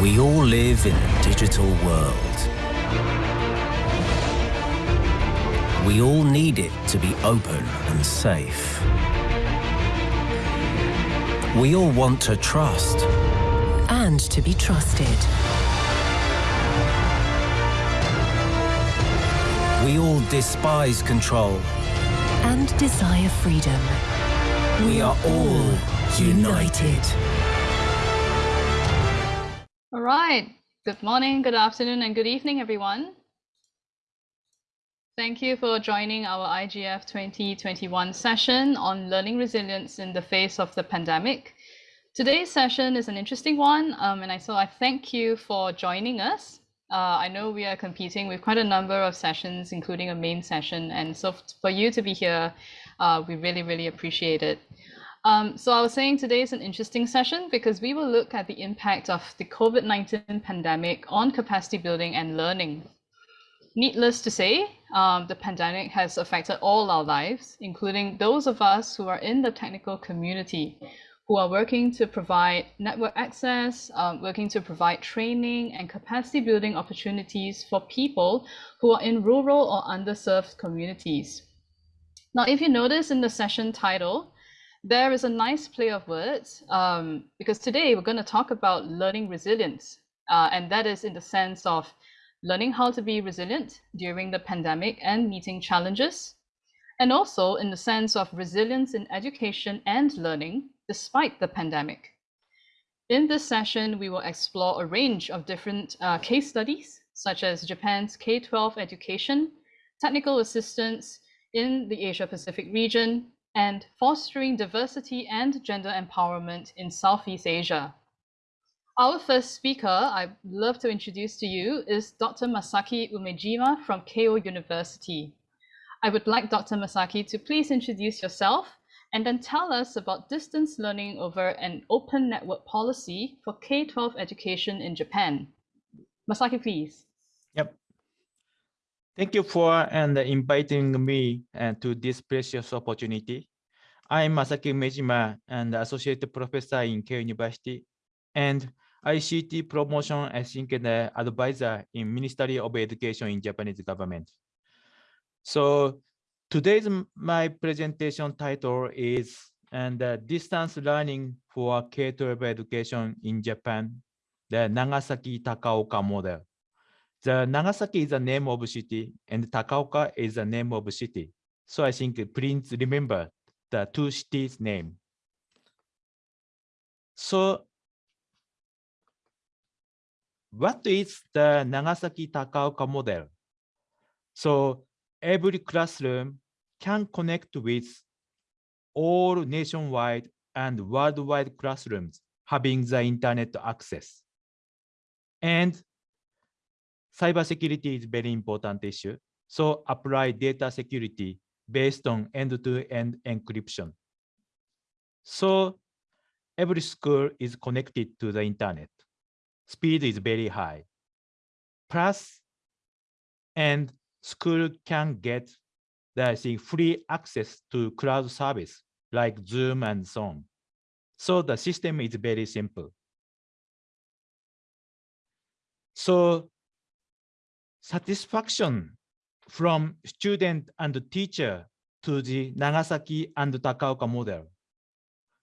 We all live in a digital world. We all need it to be open and safe. We all want to trust. And to be trusted. We all despise control. And desire freedom. We are all united. All right. Good morning, good afternoon, and good evening, everyone. Thank you for joining our IGF 2021 session on learning resilience in the face of the pandemic. Today's session is an interesting one, um, and I so I thank you for joining us. Uh, I know we are competing with quite a number of sessions, including a main session. And so for you to be here, uh, we really, really appreciate it. Um, so I was saying today is an interesting session because we will look at the impact of the COVID-19 pandemic on capacity building and learning. Needless to say, um, the pandemic has affected all our lives, including those of us who are in the technical community who are working to provide network access, um, working to provide training and capacity building opportunities for people who are in rural or underserved communities. Now, if you notice in the session title, there is a nice play of words um, because today we're going to talk about learning resilience. Uh, and that is in the sense of learning how to be resilient during the pandemic and meeting challenges. And also in the sense of resilience in education and learning, despite the pandemic. In this session, we will explore a range of different uh, case studies, such as Japan's K-12 education, technical assistance in the Asia-Pacific region, and fostering diversity and gender empowerment in Southeast Asia. Our first speaker I'd love to introduce to you is Dr. Masaki Umejima from Keio University. I would like Dr. Masaki to please introduce yourself and then tell us about distance learning over an open network policy for K-12 education in Japan. Masaki, please. Yep. Thank you for and inviting me and uh, to this precious opportunity. I'm Masaki Umejima and associate professor in Keio University and ICT promotion I think the advisor in Ministry of Education in Japanese government. So Today's my presentation title is and uh, distance learning for K-12 education in Japan, the Nagasaki Takaoka model. The Nagasaki is the name of city and Takaoka is the name of city. So I think please remember the two cities name. So what is the Nagasaki Takaoka model? So every classroom can connect with all nationwide and worldwide classrooms having the internet access. And cybersecurity is very important issue. So apply data security based on end-to-end -end encryption. So every school is connected to the internet. Speed is very high. Plus, and school can get the think, free access to cloud service like Zoom and so on. So the system is very simple. So satisfaction from student and teacher to the Nagasaki and Takaoka model.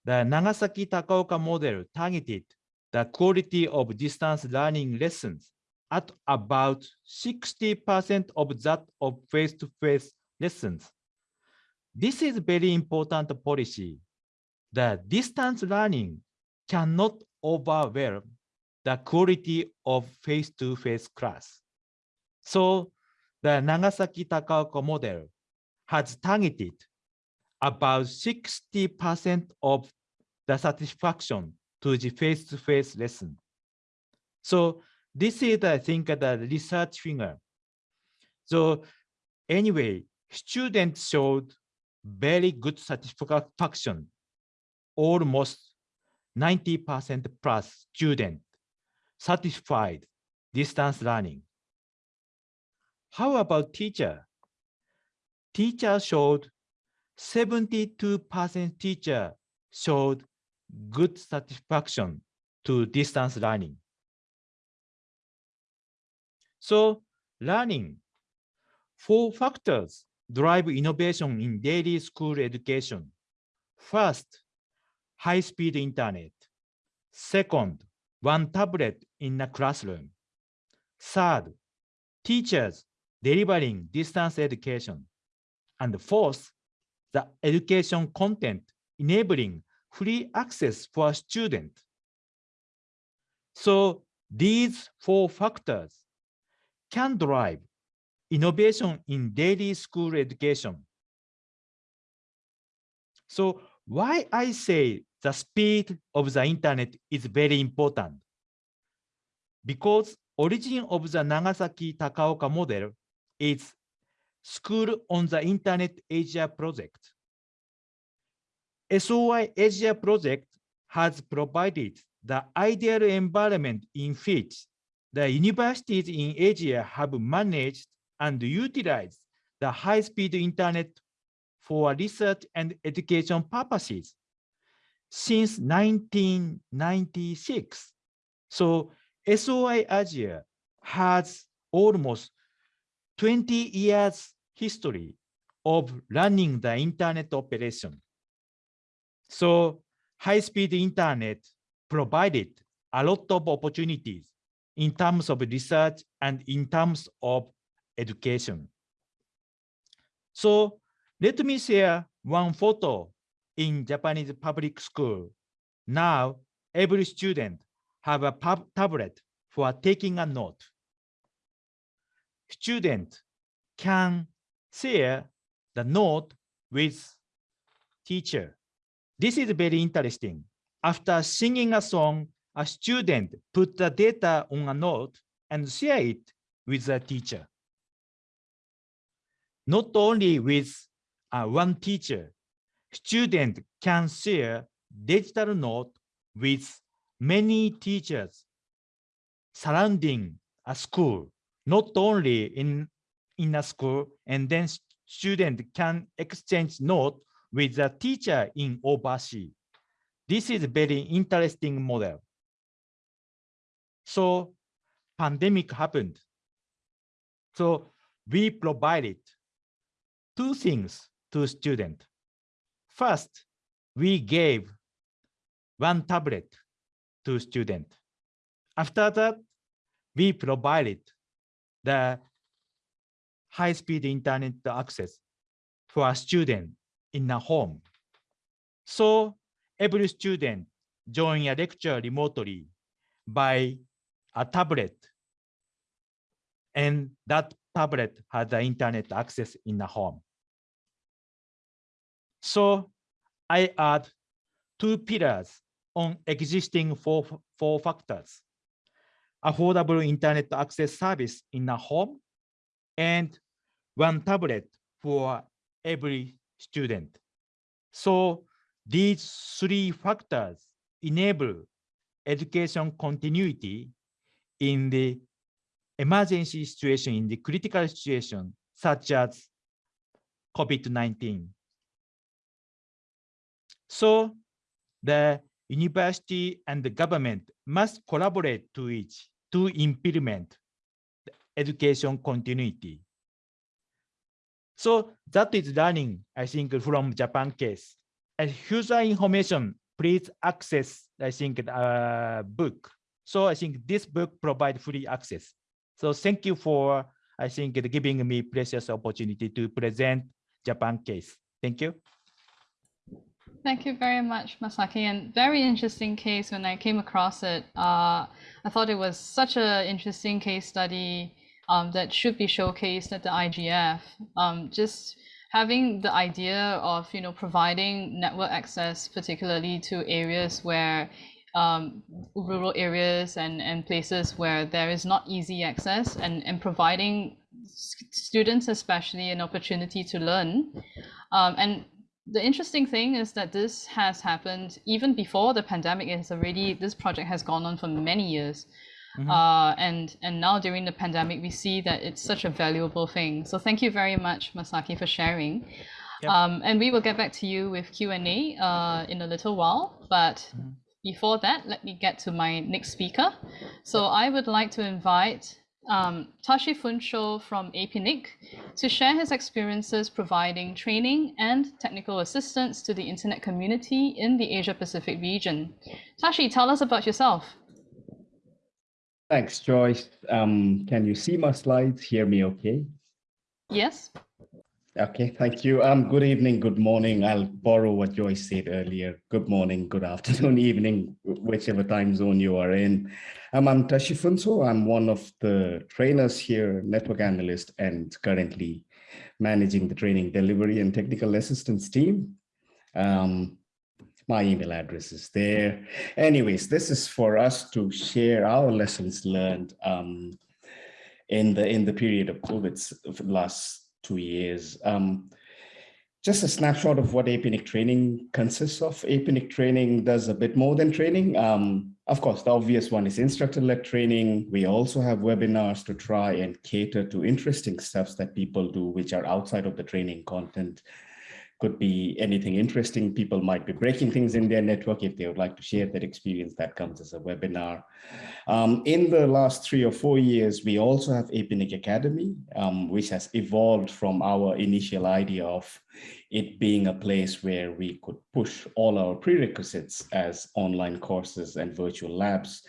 The Nagasaki Takaoka model targeted the quality of distance learning lessons at about 60% of that of face-to-face -face lessons. This is very important policy. The distance learning cannot overwhelm the quality of face-to-face -face class. So the Nagasaki Takaoka model has targeted about 60% of the satisfaction to the face-to-face -face lesson. So this is, I think, the research figure. So anyway, students showed very good satisfaction, almost 90% plus student satisfied distance learning. How about teacher? Teacher showed 72% teacher showed good satisfaction to distance learning. So learning, four factors drive innovation in daily school education. First, high-speed internet. Second, one tablet in a classroom. Third, teachers delivering distance education. And fourth, the education content enabling free access for students. So these four factors can drive innovation in daily school education. So why I say the speed of the internet is very important? Because origin of the Nagasaki Takaoka model is School on the Internet Asia project. SOI Asia project has provided the ideal environment in which the universities in Asia have managed and utilized the high-speed internet for research and education purposes since 1996. So SOI Asia has almost 20 years history of running the internet operation. So high-speed internet provided a lot of opportunities in terms of research and in terms of education. So let me share one photo in Japanese public school. Now, every student have a tablet for taking a note. Student can share the note with teacher. This is very interesting. After singing a song, a student put the data on a note and share it with the teacher. Not only with uh, one teacher, student can share digital note with many teachers surrounding a school, not only in, in a school, and then student can exchange note with the teacher in overseas. This is a very interesting model. So pandemic happened. So we provided two things to student. First, we gave one tablet to student. After that, we provided the high-speed internet access for a student in a home. So every student join a lecture remotely by a tablet. And that tablet has the internet access in the home. So I add two pillars on existing four, four factors. Affordable internet access service in a home and one tablet for every student. So these three factors enable education continuity in the emergency situation, in the critical situation, such as COVID-19. So the university and the government must collaborate to each to implement education continuity. So that is learning, I think, from Japan case. And user information, please access, I think, a uh, book. So I think this book provide free access. So thank you for, I think, giving me precious opportunity to present Japan case. Thank you. Thank you very much, Masaki. And very interesting case when I came across it. Uh, I thought it was such an interesting case study um, that should be showcased at the IGF. Um, just having the idea of you know providing network access, particularly to areas where um, rural areas and, and places where there is not easy access and, and providing students especially an opportunity to learn. Um, and the interesting thing is that this has happened even before the pandemic is already, this project has gone on for many years. Mm-hmm. Uh, and and now during the pandemic, we see that it's such a valuable thing. So thank you very much, Masaki, for sharing. Yep. Um, and we will get back to you with Q and A uh, in a little while. But mm-hmm. before that, let me get to my next speaker. So I would like to invite um, Tashi Phuntsho from APNIC to share his experiences providing training and technical assistance to the internet community in the Asia Pacific region. Tashi, tell us about yourself. Thanks, Joyce. Um, can you see my slides? Hear me okay? Yes. Okay, thank you. Um, good evening, good morning. I'll borrow what Joyce said earlier. Good morning, good afternoon, evening, whichever time zone you are in. Um, I'm Tashi Phuntsho. I'm one of the trainers here, network analyst, and currently managing the training delivery and technical assistance team. Um, my email address is there. Anyways, this is for us to share our lessons learned um, in the in the period of COVID last two years. Um, just a snapshot of what APNIC training consists of. APNIC training does a bit more than training. Um, of course, the obvious one is instructor-led training. We also have webinars to try and cater to interesting stuffs that people do, which are outside of the training content could be anything interesting. People might be breaking things in their network if they would like to share that experience that comes as a webinar. Um, in the last three or four years, we also have APNIC Academy, um, which has evolved from our initial idea of it being a place where we could push all our prerequisites as online courses and virtual labs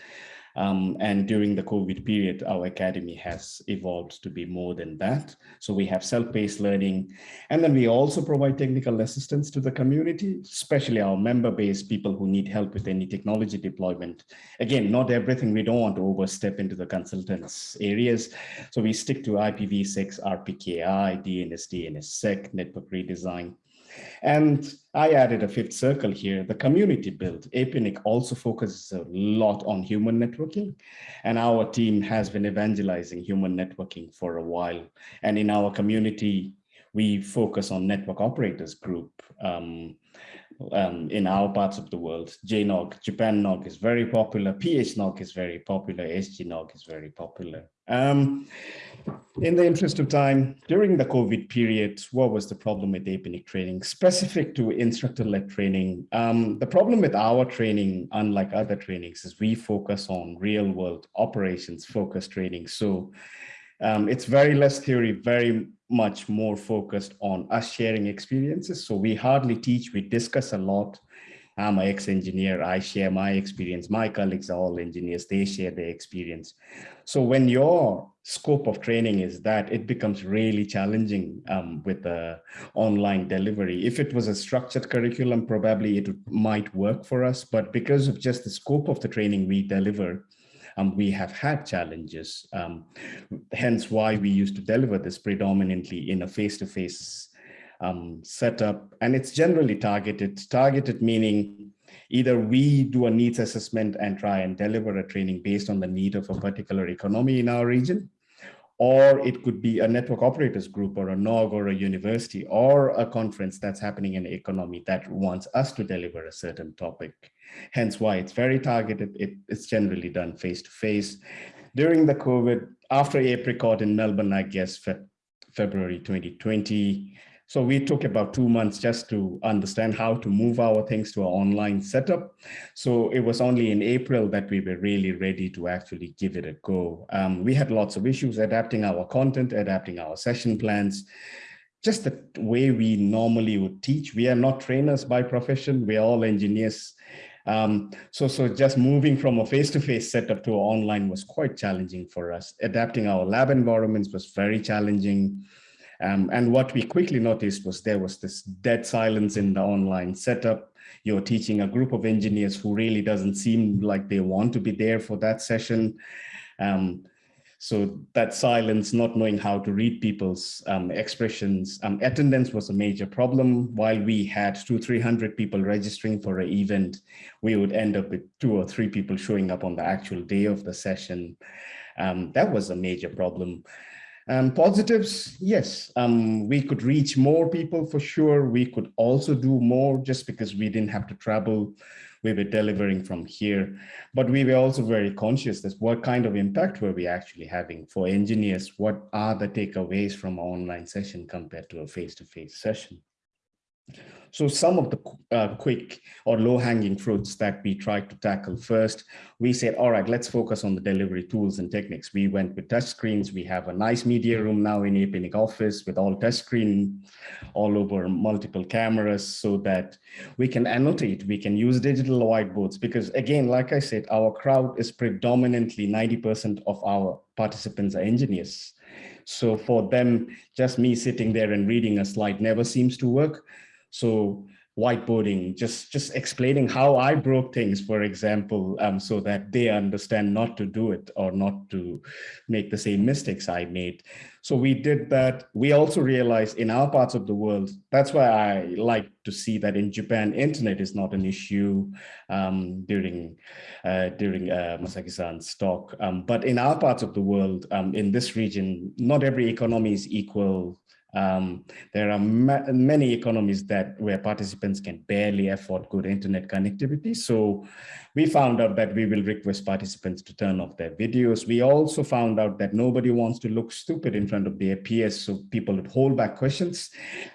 um, and during the COVID period, our academy has evolved to be more than that. So we have self-paced learning, and then we also provide technical assistance to the community, especially our member base, people who need help with any technology deployment. Again, not everything, we don't want to overstep into the consultants areas. So we stick to IPv6, RPKI, DNS, DNSSEC, network redesign, and I added a fifth circle here, the community build. APNIC also focuses a lot on human networking, and our team has been evangelizing human networking for a while. And in our community, we focus on network operators group. Um, um, in our parts of the world. JNOG, Japan NOG is very popular. PHNOG is very popular. SGNOG is very popular. Um, in the interest of time, during the COVID period, what was the problem with APNIC training? Specific to instructor-led training, um, the problem with our training, unlike other trainings, is we focus on real-world operations-focused training. So um, it's very less theory, very much more focused on us sharing experiences. So we hardly teach, we discuss a lot. I'm an ex-engineer, I share my experience. My colleagues are all engineers, they share their experience. So when your scope of training is that, it becomes really challenging um, with the online delivery. If it was a structured curriculum, probably it might work for us, but because of just the scope of the training we deliver, um, we have had challenges. Um, hence why we used to deliver this predominantly in a face-to-face -face, um, setup. And it's generally targeted, targeted meaning either we do a needs assessment and try and deliver a training based on the need of a particular economy in our region, or it could be a network operators group or a NOG or a university or a conference that's happening in economy that wants us to deliver a certain topic. Hence why it's very targeted. It, it's generally done face to face. During the COVID, after Apricot in Melbourne, I guess Fe February 2020, so we took about two months just to understand how to move our things to an online setup. So it was only in April that we were really ready to actually give it a go. Um, we had lots of issues adapting our content, adapting our session plans, just the way we normally would teach. We are not trainers by profession. We are all engineers. Um, so, so just moving from a face-to-face -face setup to online was quite challenging for us. Adapting our lab environments was very challenging. Um, and what we quickly noticed was there was this dead silence in the online setup. You're teaching a group of engineers who really doesn't seem like they want to be there for that session. Um, so that silence, not knowing how to read people's um, expressions, um, attendance was a major problem. While we had two, 300 people registering for an event, we would end up with two or three people showing up on the actual day of the session. Um, that was a major problem. Um, positives, yes, um, we could reach more people for sure. We could also do more just because we didn't have to travel. We were delivering from here, but we were also very conscious that what kind of impact were we actually having for engineers? What are the takeaways from an online session compared to a face-to-face -face session? So some of the uh, quick or low hanging fruits that we tried to tackle first, we said, all right, let's focus on the delivery tools and techniques. We went with touch screens. We have a nice media room now in APNIC office with all touch screen all over multiple cameras so that we can annotate, we can use digital whiteboards because again, like I said, our crowd is predominantly 90% of our participants are engineers. So for them, just me sitting there and reading a slide never seems to work. So whiteboarding, just, just explaining how I broke things, for example, um, so that they understand not to do it or not to make the same mistakes I made. So we did that. We also realized in our parts of the world, that's why I like to see that in Japan, internet is not an issue um, during uh, during uh, Masaki-san's talk. Um, but in our parts of the world, um, in this region, not every economy is equal um, there are ma many economies that where participants can barely afford good internet connectivity. So we found out that we will request participants to turn off their videos. We also found out that nobody wants to look stupid in front of their peers. So people would hold back questions,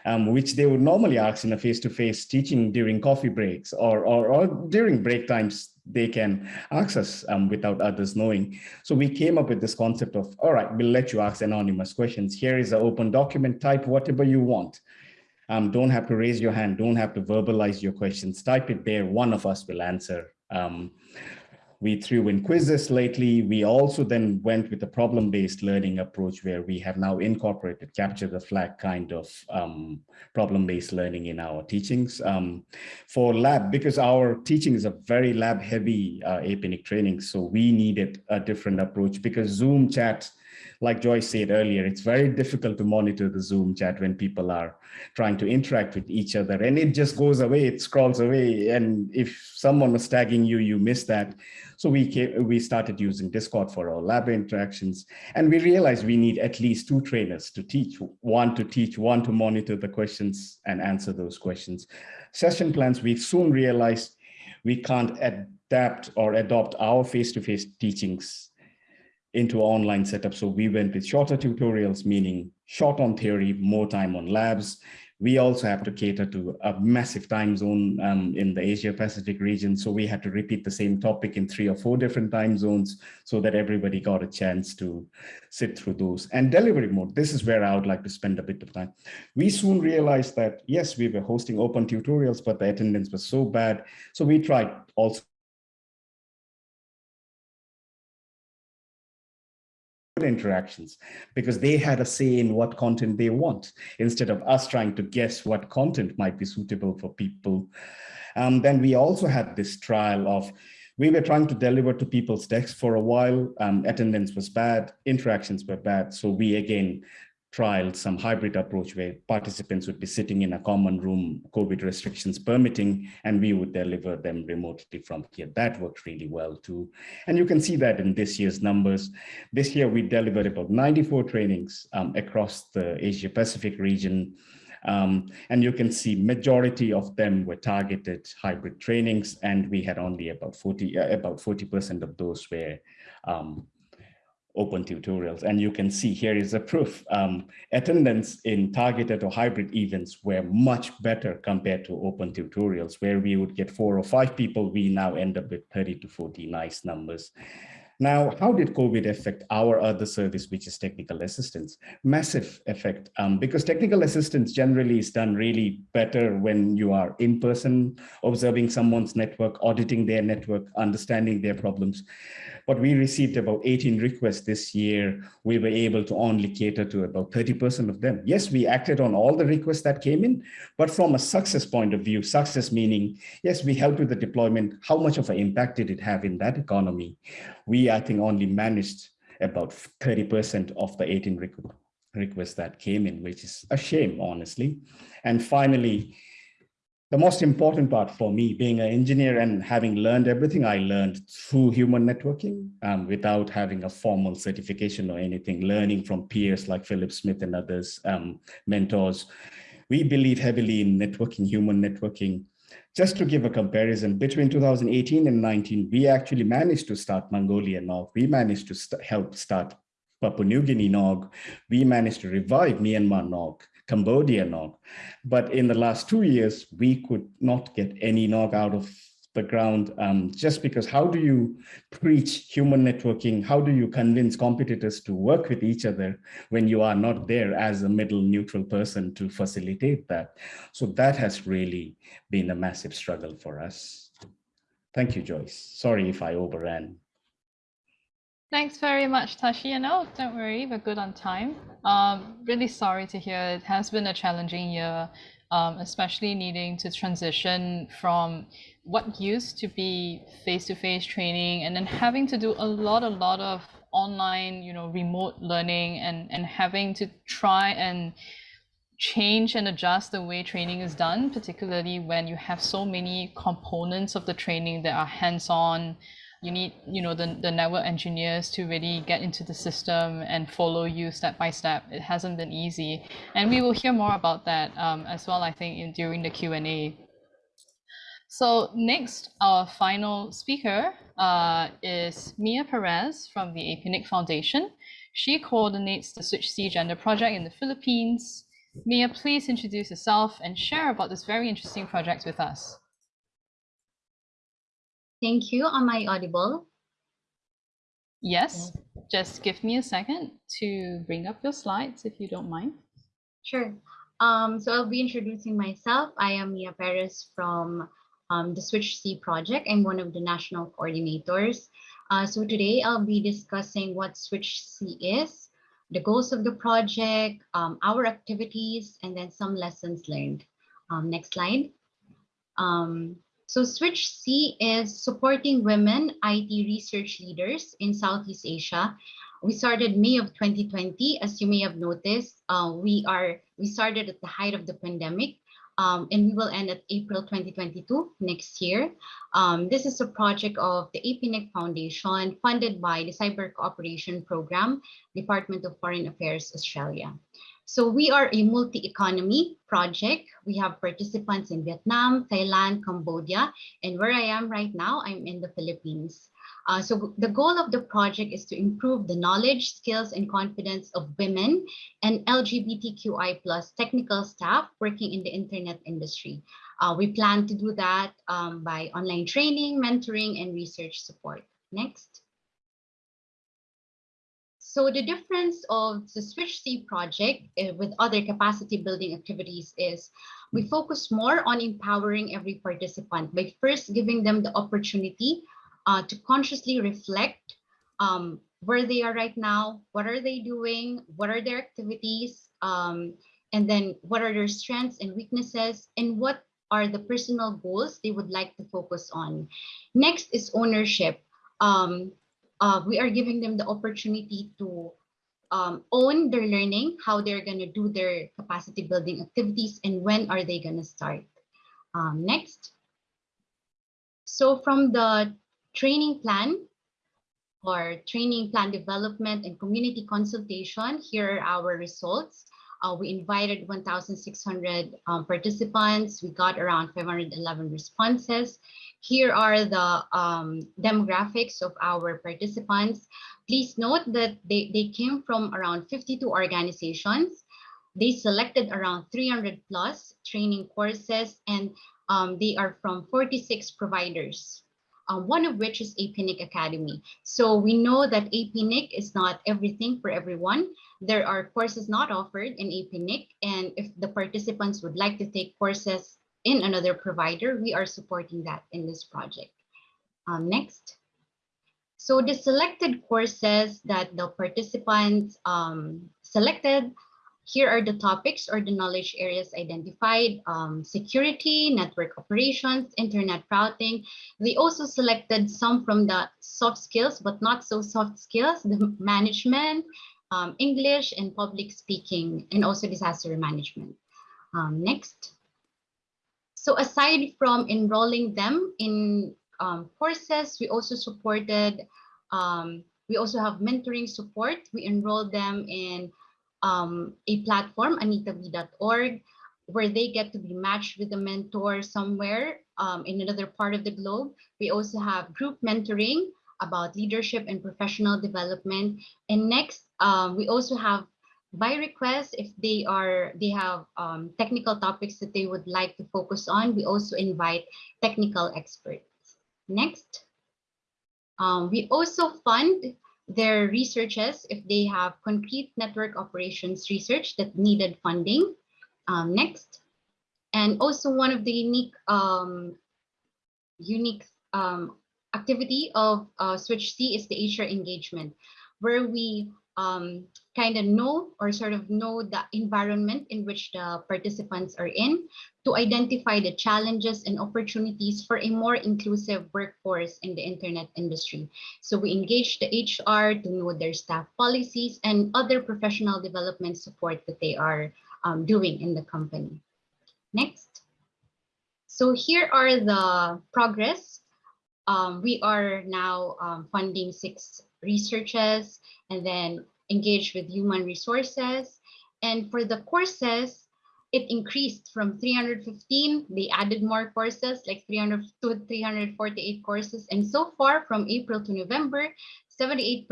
um, which they would normally ask in a face-to-face -face teaching during coffee breaks or, or, or during break times they can access um, without others knowing. So we came up with this concept of, all right, we'll let you ask anonymous questions. Here is an open document, type whatever you want. Um, don't have to raise your hand, don't have to verbalize your questions, type it there, one of us will answer. Um, we threw in quizzes lately. We also then went with a problem-based learning approach where we have now incorporated capture the flag kind of um, problem-based learning in our teachings. Um, for lab, because our teaching is a very lab-heavy uh, APNIC training, so we needed a different approach because Zoom chat like Joyce said earlier, it's very difficult to monitor the Zoom chat when people are trying to interact with each other and it just goes away, it scrolls away. And if someone was tagging you, you miss that. So we came, we started using Discord for our lab interactions and we realized we need at least two trainers to teach, one to teach, one to monitor the questions and answer those questions. Session plans, we soon realized we can't adapt or adopt our face-to-face -face teachings into online setup. So we went with shorter tutorials, meaning short on theory, more time on labs. We also have to cater to a massive time zone um, in the Asia Pacific region. So we had to repeat the same topic in three or four different time zones so that everybody got a chance to sit through those. And delivery mode, this is where I would like to spend a bit of time. We soon realized that, yes, we were hosting open tutorials, but the attendance was so bad. So we tried also interactions because they had a say in what content they want instead of us trying to guess what content might be suitable for people. Um, then we also had this trial of we were trying to deliver to people's desks for a while. Um, attendance was bad, interactions were bad. So we again trialed some hybrid approach where participants would be sitting in a common room, COVID restrictions permitting, and we would deliver them remotely from here. That worked really well too. And you can see that in this year's numbers. This year we delivered about 94 trainings um, across the Asia Pacific region. Um, and you can see majority of them were targeted hybrid trainings, and we had only about 40 uh, about 40% of those were um, open tutorials. And you can see here is a proof. Um, attendance in targeted or hybrid events were much better compared to open tutorials where we would get four or five people. We now end up with 30 to 40 nice numbers. Now, how did COVID affect our other service, which is technical assistance? Massive effect, um, because technical assistance generally is done really better when you are in person, observing someone's network, auditing their network, understanding their problems but we received about 18 requests this year. We were able to only cater to about 30% of them. Yes, we acted on all the requests that came in, but from a success point of view, success meaning, yes, we helped with the deployment. How much of an impact did it have in that economy? We, I think, only managed about 30% of the 18 requests that came in, which is a shame, honestly. And finally, the most important part for me being an engineer and having learned everything I learned through human networking um, without having a formal certification or anything, learning from peers like Philip Smith and others, um, mentors. We believe heavily in networking, human networking. Just to give a comparison, between 2018 and 19, we actually managed to start Mongolia NOG. We managed to st help start Papua New Guinea NOG. We managed to revive Myanmar NOG. Cambodia nog. But in the last two years, we could not get any nog out of the ground um, just because how do you preach human networking? How do you convince competitors to work with each other when you are not there as a middle neutral person to facilitate that? So that has really been a massive struggle for us. Thank you, Joyce. Sorry if I overran. Thanks very much, Tashi. No, don't worry, we're good on time. Um, really sorry to hear it has been a challenging year, um, especially needing to transition from what used to be face-to-face training and then having to do a lot, a lot of online, you know, remote learning and, and having to try and change and adjust the way training is done, particularly when you have so many components of the training that are hands-on, you need you know the, the network engineers to really get into the system and follow you step by step. It hasn't been easy. And we will hear more about that um, as well i think in, during the q&a so next our final speaker uh, is mia perez from the apnic foundation. She coordinates the switch c gender project in the philippines. Mia please introduce yourself and share about this very interesting project with us Thank you. Am I audible? Yes, just give me a second to bring up your slides if you don't mind. Sure. Um, so I'll be introducing myself. I am Mia Perez from um, the Switch C project. I'm one of the national coordinators. Uh, so today I'll be discussing what Switch C is, the goals of the project, um, our activities, and then some lessons learned. Um, next slide. Um, so Switch C is supporting women IT research leaders in Southeast Asia. We started May of 2020. As you may have noticed, uh, we are we started at the height of the pandemic um, and we will end at April 2022 next year. Um, this is a project of the APNIC Foundation funded by the Cyber Cooperation Program, Department of Foreign Affairs Australia. So we are a multi-economy project. We have participants in Vietnam, Thailand, Cambodia, and where I am right now, I'm in the Philippines. Uh, so the goal of the project is to improve the knowledge, skills, and confidence of women and LGBTQI plus technical staff working in the internet industry. Uh, we plan to do that um, by online training, mentoring, and research support. Next. So the difference of the Switch C project uh, with other capacity building activities is we focus more on empowering every participant by first giving them the opportunity uh, to consciously reflect um, where they are right now, what are they doing, what are their activities, um, and then what are their strengths and weaknesses, and what are the personal goals they would like to focus on. Next is ownership. Um, uh, we are giving them the opportunity to um, own their learning, how they're going to do their capacity building activities, and when are they going to start. Um, next. So from the training plan or training plan development and community consultation, here are our results. Uh, we invited 1,600 um, participants. We got around 511 responses. Here are the um, demographics of our participants. Please note that they, they came from around 52 organizations. They selected around 300 plus training courses and um, they are from 46 providers, uh, one of which is APNIC Academy. So we know that APNIC is not everything for everyone. There are courses not offered in APNIC and if the participants would like to take courses in another provider, we are supporting that in this project. Um, next. So the selected courses that the participants um, selected, here are the topics or the knowledge areas identified, um, security, network operations, internet routing. They also selected some from the soft skills, but not so soft skills, the management, um, English and public speaking, and also disaster management. Um, next. So aside from enrolling them in um, courses, we also supported, um, we also have mentoring support. We enrolled them in um, a platform, anitab.org, where they get to be matched with a mentor somewhere um, in another part of the globe. We also have group mentoring about leadership and professional development. And next, um, we also have by request, if they are they have um, technical topics that they would like to focus on, we also invite technical experts. Next. Um, we also fund their researches if they have concrete network operations research that needed funding. Um, next. And also one of the unique um, unique um, activity of uh, Switch C is the HR engagement, where we um, kind of know or sort of know the environment in which the participants are in to identify the challenges and opportunities for a more inclusive workforce in the internet industry. So we engage the HR to know their staff policies and other professional development support that they are um, doing in the company. Next. So here are the progress. Um, we are now um, funding six researches and then engage with human resources. And for the courses, it increased from 315. They added more courses, like 300 to 348 courses. And so far, from April to November, 78%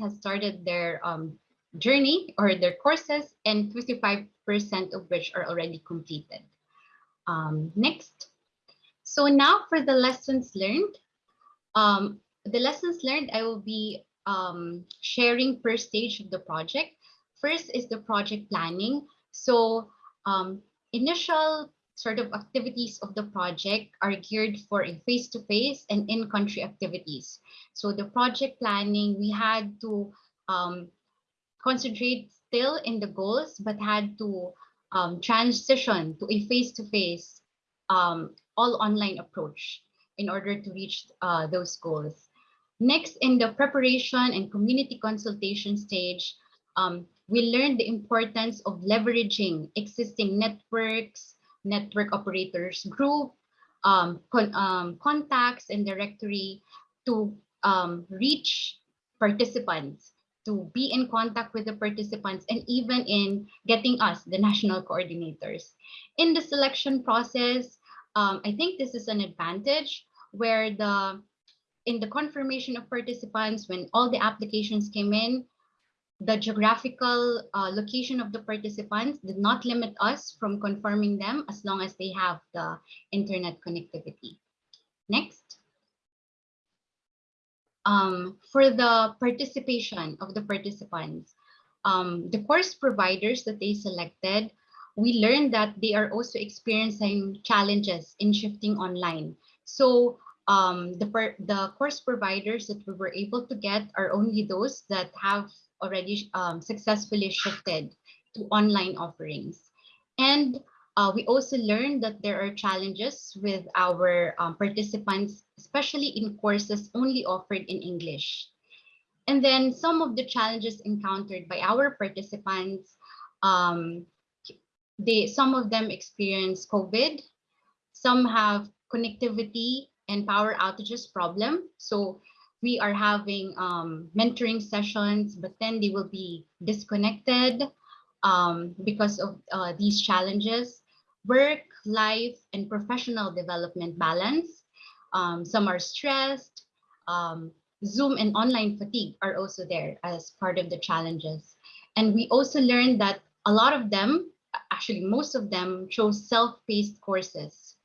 has started their um, journey or their courses, and 55% of which are already completed. Um, next. So now for the lessons learned. Um, the lessons learned, I will be um, sharing per stage of the project. First is the project planning. So um, initial sort of activities of the project are geared for a face-to-face -face and in-country activities. So the project planning, we had to um, concentrate still in the goals, but had to um, transition to a face-to-face -face, um, all online approach in order to reach uh, those goals. Next, in the preparation and community consultation stage, um, we learned the importance of leveraging existing networks, network operators group, um, con um, contacts and directory to um, reach participants, to be in contact with the participants, and even in getting us, the national coordinators. In the selection process, um, I think this is an advantage where the in the confirmation of participants, when all the applications came in, the geographical uh, location of the participants did not limit us from confirming them as long as they have the internet connectivity. Next. Um, for the participation of the participants, um, the course providers that they selected, we learned that they are also experiencing challenges in shifting online. So um, the, the course providers that we were able to get are only those that have already um, successfully shifted to online offerings. And uh, we also learned that there are challenges with our um, participants, especially in courses only offered in English. And then some of the challenges encountered by our participants, um, they, some of them experience COVID, some have connectivity and power outages problem. So we are having um, mentoring sessions, but then they will be disconnected um, because of uh, these challenges. Work, life, and professional development balance. Um, some are stressed. Um, Zoom and online fatigue are also there as part of the challenges. And we also learned that a lot of them, actually most of them, chose self-paced courses.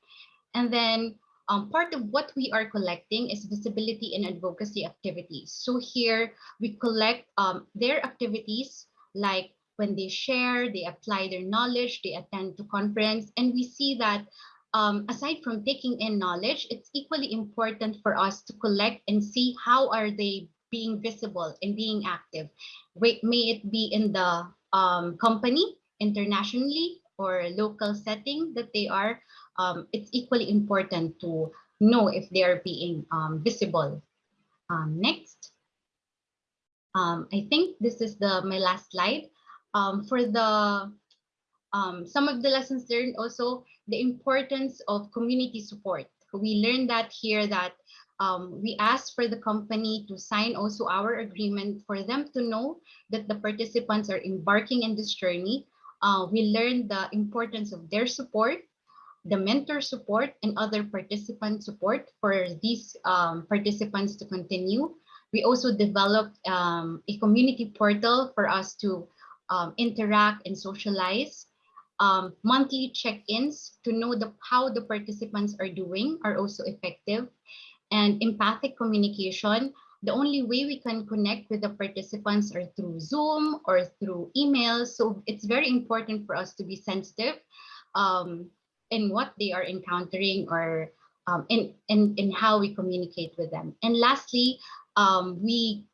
And then um, part of what we are collecting is visibility and advocacy activities. So here we collect um, their activities like when they share, they apply their knowledge, they attend to conference, and we see that um, aside from taking in knowledge, it's equally important for us to collect and see how are they being visible and being active. May it be in the um, company internationally or local setting that they are, um, it's equally important to know if they are being um, visible. Um, next. Um, I think this is the my last slide. Um, for the um, some of the lessons learned also the importance of community support. We learned that here that um, we asked for the company to sign also our agreement for them to know that the participants are embarking in this journey. Uh, we learned the importance of their support the mentor support and other participant support for these um, participants to continue. We also developed um, a community portal for us to um, interact and socialize. Um, monthly check-ins to know the, how the participants are doing are also effective. And empathic communication, the only way we can connect with the participants are through Zoom or through emails. So it's very important for us to be sensitive um, in what they are encountering or um, in, in, in how we communicate with them. And lastly, um, we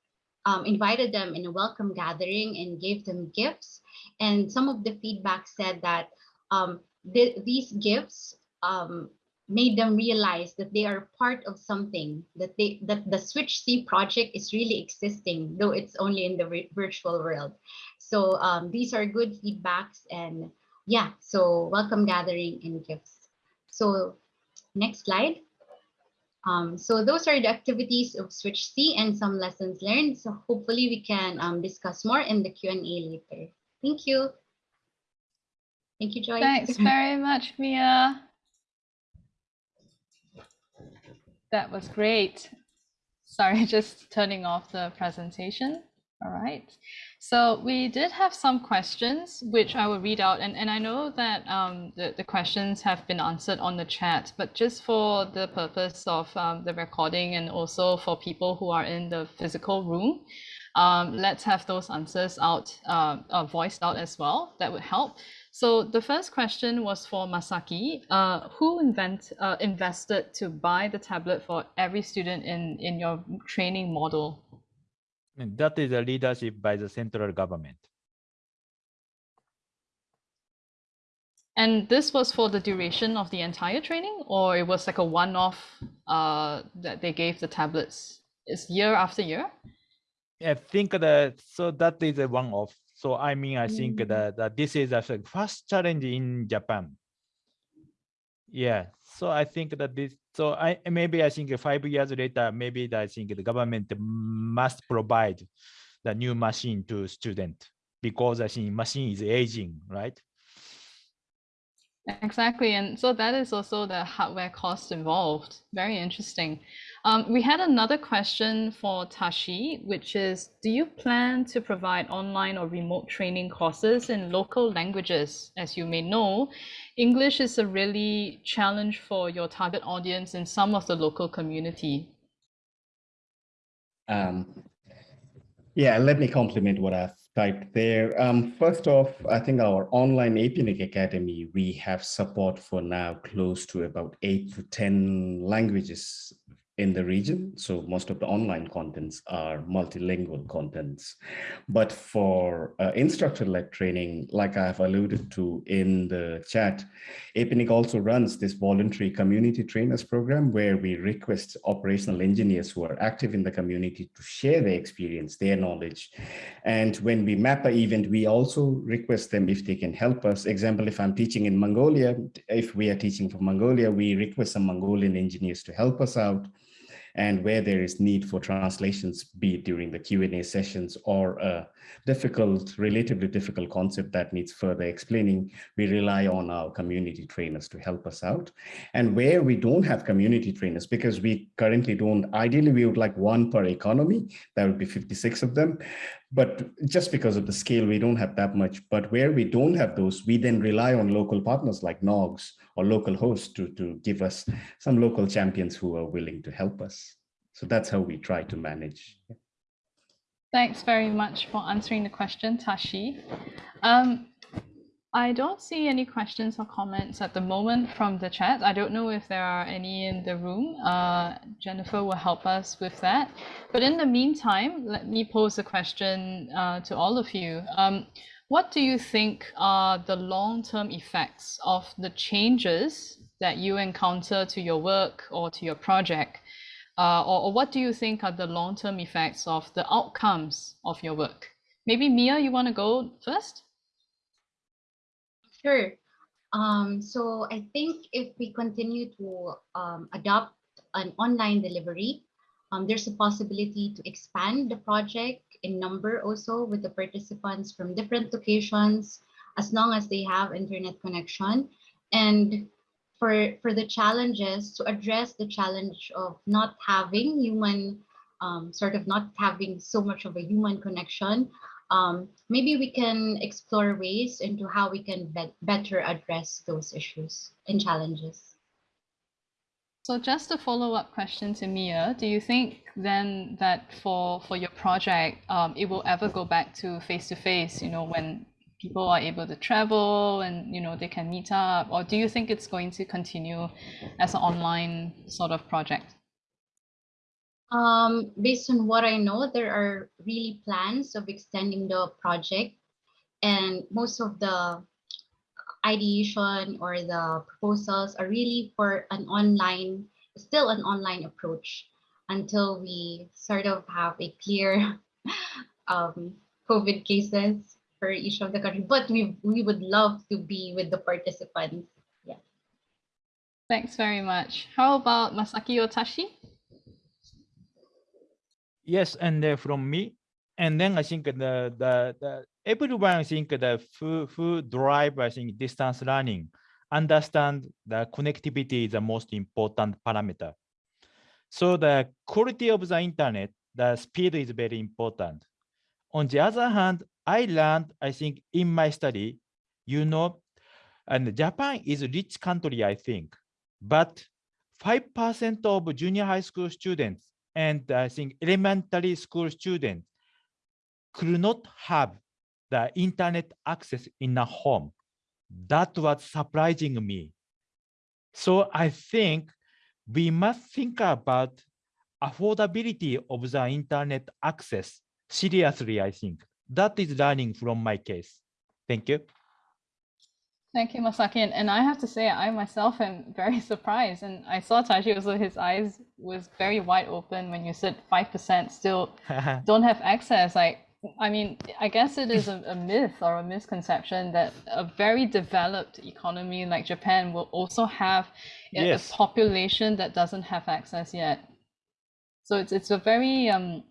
um, invited them in a welcome gathering and gave them gifts. And some of the feedback said that um, th these gifts um, made them realize that they are part of something, that they that the Switch C project is really existing, though it's only in the virtual world. So um, these are good feedbacks and yeah, so welcome gathering and gifts. So next slide. Um, so those are the activities of Switch C and some lessons learned. So hopefully we can um, discuss more in the Q&A later. Thank you. Thank you, Joy. Thanks very much, Mia. That was great. Sorry, just turning off the presentation. All right. So we did have some questions, which I will read out. And, and I know that um, the, the questions have been answered on the chat, but just for the purpose of um, the recording and also for people who are in the physical room, um, let's have those answers out, uh, uh, voiced out as well. That would help. So the first question was for Masaki. Uh, who invent, uh, invested to buy the tablet for every student in, in your training model? That is a leadership by the central government. And this was for the duration of the entire training, or it was like a one-off uh, that they gave the tablets? Is year after year? I think that so that is a one-off. So I mean, I think Mm. that, that this is a first challenge in Japan. Yeah. So I think that this. So I maybe I think five years later, maybe I think the government must provide the new machine to student because I think machine is aging, right? Exactly. And so that is also the hardware cost involved. Very interesting. Um, we had another question for Tashi, which is, do you plan to provide online or remote training courses in local languages? As you may know, English is a really challenge for your target audience in some of the local community. Um, yeah, let me compliment what I've typed there. Um, first off, I think our online APNIC Academy, we have support for now close to about eight to 10 languages in the region. So most of the online contents are multilingual contents. But for uh, instructor-led training, like I've alluded to in the chat, APNIC also runs this voluntary community trainers program where we request operational engineers who are active in the community to share their experience, their knowledge. And when we map an event, we also request them if they can help us. Example, if I'm teaching in Mongolia, if we are teaching from Mongolia, we request some Mongolian engineers to help us out and where there is need for translations, be it during the Q&A sessions or a difficult, relatively difficult concept that needs further explaining, we rely on our community trainers to help us out. And where we don't have community trainers, because we currently don't, ideally we would like one per economy, that would be 56 of them. But just because of the scale, we don't have that much. But where we don't have those, we then rely on local partners like NOGS or local hosts to, to give us some local champions who are willing to help us. So that's how we try to manage. Thanks very much for answering the question, Tashi. Um, I don't see any questions or comments at the moment from the chat. I don't know if there are any in the room. Uh, Jennifer will help us with that. But in the meantime, let me pose a question uh, to all of you. Um, what do you think are the long-term effects of the changes that you encounter to your work or to your project? Uh, or, or what do you think are the long-term effects of the outcomes of your work? Maybe Mia, you want to go first? Sure. Um, so I think if we continue to um, adopt an online delivery, um, there's a possibility to expand the project in number also with the participants from different locations, as long as they have internet connection. And for, for the challenges, to address the challenge of not having human, um, sort of not having so much of a human connection, um, maybe we can explore ways into how we can be better address those issues and challenges. So just a follow-up question to Mia, do you think then that for for your project, um, it will ever go back to face-to-face, -face, you know, when people are able to travel and, you know, they can meet up, or do you think it's going to continue as an online sort of project? Um, based on what I know, there are really plans of extending the project and most of the ideation or the proposals are really for an online, still an online approach until we sort of have a clear um, COVID cases for each of the country. But we, we would love to be with the participants. Yeah. Thanks very much. How about Masaki or Tashi? Yes, and uh, from me, and then I think the the, the everyone think the who who drive I think distance learning understand the connectivity is the most important parameter. So the quality of the internet, the speed is very important. On the other hand, I learned, I think, in my study, you know, and Japan is a rich country, I think, but 5% of junior high school students and I think elementary school students could not have the internet access in a home. That was surprising me. So I think we must think about affordability of the internet access seriously, I think. That is learning from my case. Thank you. Thank you, Masaki. And, and I have to say, I myself am very surprised. And I saw Tashi also, his eyes was very wide open when you said 5% still don't have access. Like, I mean, I guess it is a, a myth or a misconception that a very developed economy like Japan will also have a, yes. a population that doesn't have access yet. So it's, it's a very, um,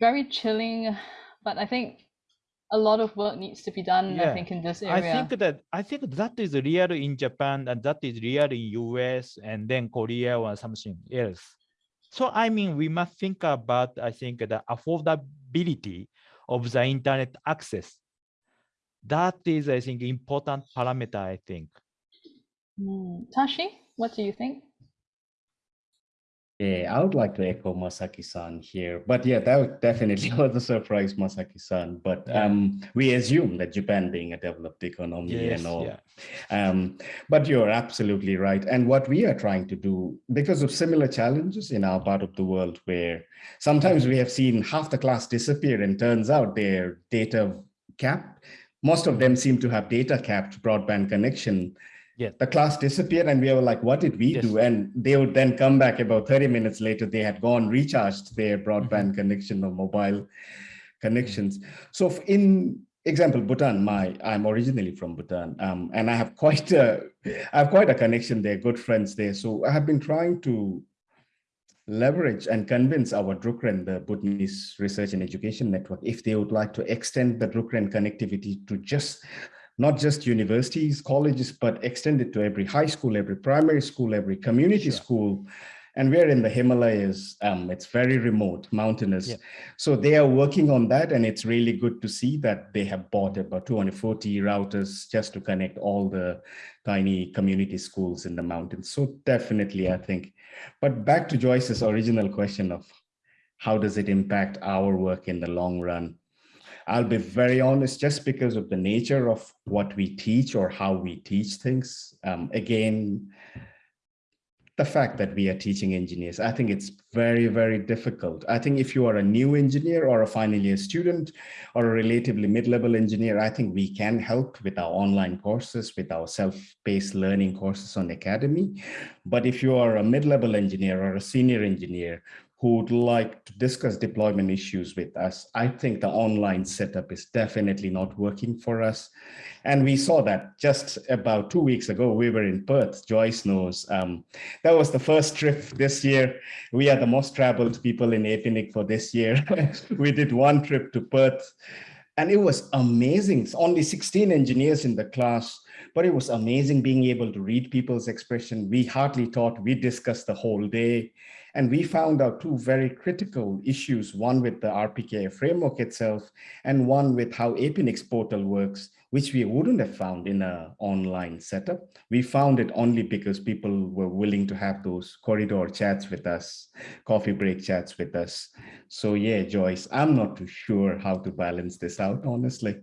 very chilling, but I think a lot of work needs to be done, yeah. I think, in this area. I think that I think that is real in Japan and that is real in US and then Korea or something else. So I mean, we must think about, I think, the affordability of the internet access. That is, I think, important parameter, I think. Mm. Tashi, what do you think? Yeah, I would like to echo Masaki-san here, but yeah, that definitely was a surprise, Masaki-san. But yeah. um, we assume that Japan being a developed economy yes, and all. Yeah. Um, but you're absolutely right. And what we are trying to do, because of similar challenges in our part of the world, where sometimes we have seen half the class disappear and turns out their data capped. Most of them seem to have data capped broadband connection the class disappeared and we were like, what did we yes. do? And they would then come back about 30 minutes later, they had gone recharged their broadband mm -hmm. connection or mobile connections. So in example, Bhutan, my I'm originally from Bhutan, um, and I have quite a I have quite a connection there, good friends there. So I have been trying to leverage and convince our DrukREN, the Bhutanese Research and Education Network, if they would like to extend the DrukREN connectivity to just not just universities, colleges, but extended to every high school, every primary school, every community sure. school. And we're in the Himalayas. Um, it's very remote, mountainous. Yeah. So they are working on that. And it's really good to see that they have bought about 240 routers just to connect all the tiny community schools in the mountains. So definitely, I think. But back to Joyce's original question of how does it impact our work in the long run? I'll be very honest, just because of the nature of what we teach or how we teach things. Um, again, the fact that we are teaching engineers, I think it's very, very difficult. I think if you are a new engineer or a final year student or a relatively mid-level engineer, I think we can help with our online courses, with our self-paced learning courses on Academy. But if you are a mid-level engineer or a senior engineer who would like to discuss deployment issues with us. I think the online setup is definitely not working for us. And we saw that just about two weeks ago, we were in Perth, Joyce knows. Um, that was the first trip this year. We are the most traveled people in APNIC for this year. we did one trip to Perth and it was amazing. It's only 16 engineers in the class, but it was amazing being able to read people's expression. We hardly taught, we discussed the whole day And we found out two very critical issues, one with the RPKI framework itself, and one with how APNIC's portal works, which we wouldn't have found in an online setup. We found it only because people were willing to have those corridor chats with us, coffee break chats with us. So yeah, Joyce, I'm not too sure how to balance this out, honestly.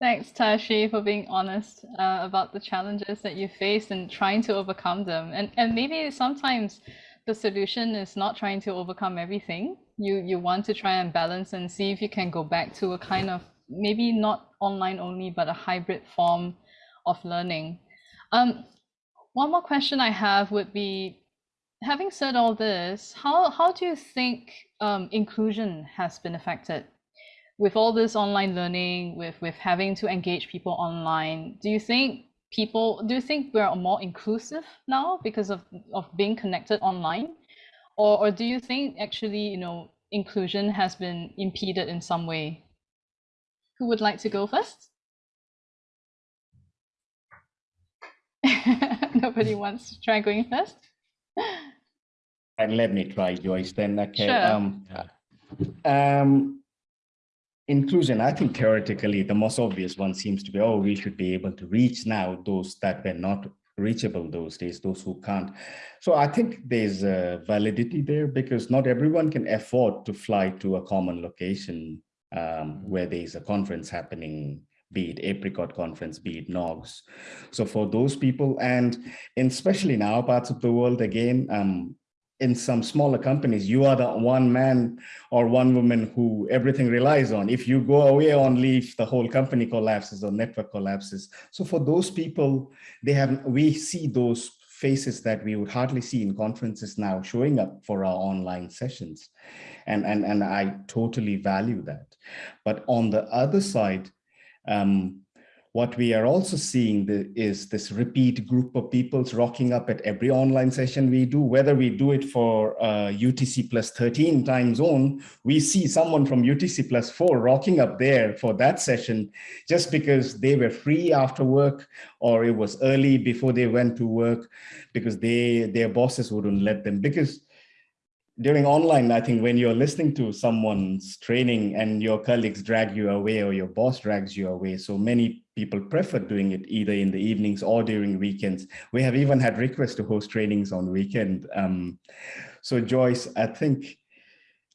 Thanks, Tashi, for being honest uh, about the challenges that you faced and trying to overcome them. And and maybe sometimes the solution is not trying to overcome everything. You you want to try and balance and see if you can go back to a kind of maybe not online only, but a hybrid form of learning. Um, one more question I have would be, having said all this, how how do you think um, inclusion has been affected with all this online learning, with with having to engage people online, do you think people do you think we're more inclusive now because of of being connected online, or or do you think actually you know inclusion has been impeded in some way? Who would like to go first? Nobody wants to try going first. And let me try, Joyce. Then okay. Sure. Um, um, inclusion, I think theoretically the most obvious one seems to be, oh, we should be able to reach now those that were not reachable those days, those who can't. So I think there's a validity there because not everyone can afford to fly to a common location um, where there's a conference happening be it APRICOT conference be it NOGs. So for those people and especially in our parts of the world again um, in some smaller companies, you are the one man or one woman who everything relies on. If you go away on leave, the whole company collapses or network collapses. So for those people, they have we see those faces that we would hardly see in conferences now showing up for our online sessions. And, and, and I totally value that. But on the other side, um, what we are also seeing the, is this repeat group of peoples rocking up at every online session we do, whether we do it for uh, UTC plus 13 time zone, we see someone from UTC plus four rocking up there for that session just because they were free after work or it was early before they went to work because they their bosses wouldn't let them. Because during online, I think when you're listening to someone's training and your colleagues drag you away or your boss drags you away, so many people prefer doing it either in the evenings or during weekends. We have even had requests to host trainings on weekend. Um, so Joyce, I think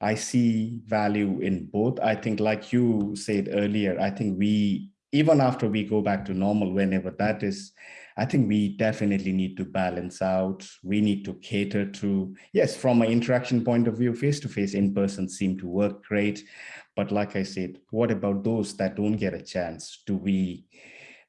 I see value in both. I think like you said earlier, I think we, even after we go back to normal, whenever that is, I think we definitely need to balance out. We need to cater to, yes, from an interaction point of view, face-to-face in-person seem to work great. But like I said, what about those that don't get a chance? Do we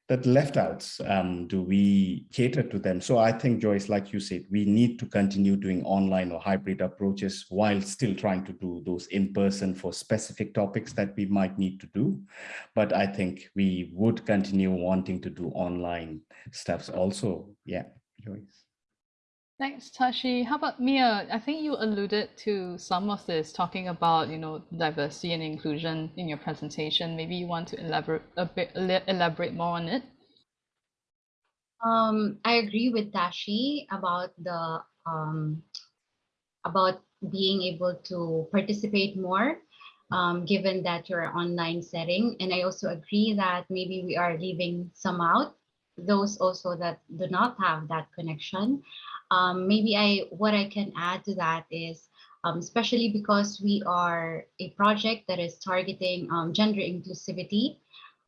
that left outs, um, do we cater to them? So I think, Joyce, like you said, we need to continue doing online or hybrid approaches while still trying to do those in person for specific topics that we might need to do. But I think we would continue wanting to do online stuffs also. Yeah, Joyce. Thanks, Tashi. How about Mia? I think you alluded to some of this, talking about you know diversity and inclusion in your presentation. Maybe you want to elaborate a bit, elaborate more on it. Um, I agree with Tashi about the um, about being able to participate more, um, given that you're online setting. And I also agree that maybe we are leaving some out, those also that do not have that connection. Um, maybe I what I can add to that is, um, especially because we are a project that is targeting um, gender inclusivity.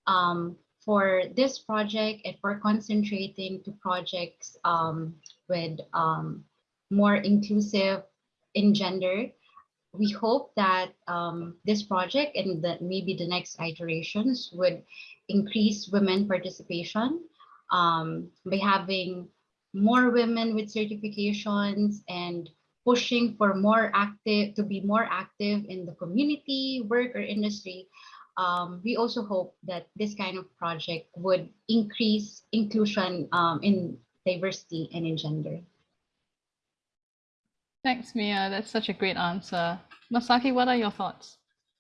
Um, for this project and for concentrating to projects um, with um, more inclusive in gender, we hope that this project and that maybe the next iterations would increase women participation by having more women with certifications and pushing for more active to be more active in the community work or industry um, we also hope that this kind of project would increase inclusion um, in diversity and in gender. Thanks mia. That's such a great answer. Masaki what are your thoughts?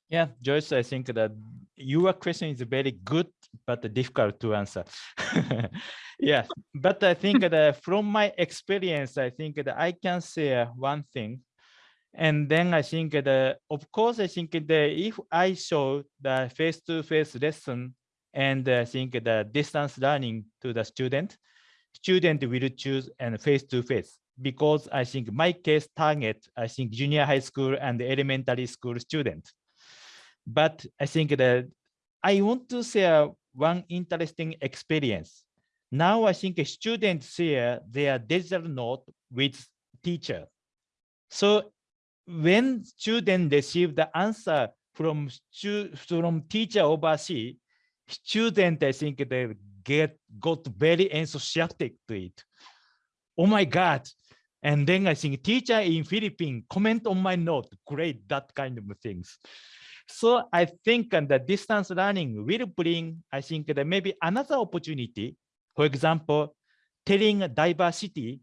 Yeah joyce i think that your question is very good, but difficult to answer. yeah, but I think that uh, from my experience, I think that I can say uh, one thing. And then I think that, uh, of course, I think that if I show the face-to-face -face lesson and I think the distance learning to the student, student will choose and face-to-face -face because I think my case target, I think junior high school and elementary school student. But I think that I want to share one interesting experience. Now I think students share their digital note with teacher. So when students receive the answer from, from teacher overseas, student, I think they get got very enthusiastic to it. Oh my God. And then I think teacher in Philippines comment on my note, great, that kind of things. So I think and the distance learning will bring, I think that maybe another opportunity, for example, telling diversity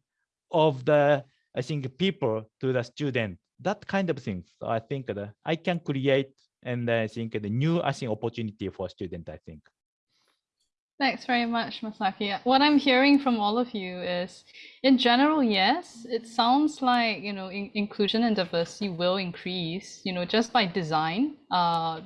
of the, I think, people to the student, that kind of thing. So I think that I can create and I think the new, I think, opportunity for student, I think. Thanks very much, Masaki. What I'm hearing from all of you is, in general, yes, it sounds like you know in inclusion and diversity will increase. You know, just by design, uh,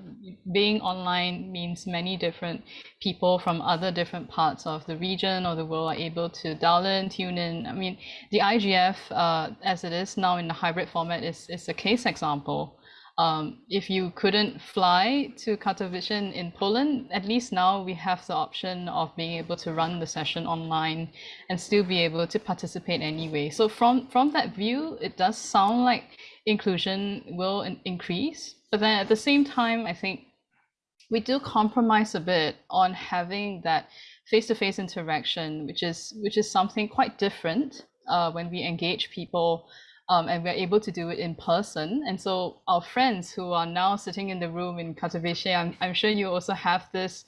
being online means many different people from other different parts of the region or the world are able to dial in, tune in. I mean, the IGF, uh, as it is now in the hybrid format, is is a case example um, if you couldn't fly to Katowice in Poland, at least now we have the option of being able to run the session online and still be able to participate anyway. So from, from that view, it does sound like inclusion will in increase. But then at the same time, I think we do compromise a bit on having that face-to-face -face interaction, which is which is something quite different uh, when we engage people um, and we're able to do it in person. And so our friends who are now sitting in the room in Katowice, I'm, I'm sure you also have this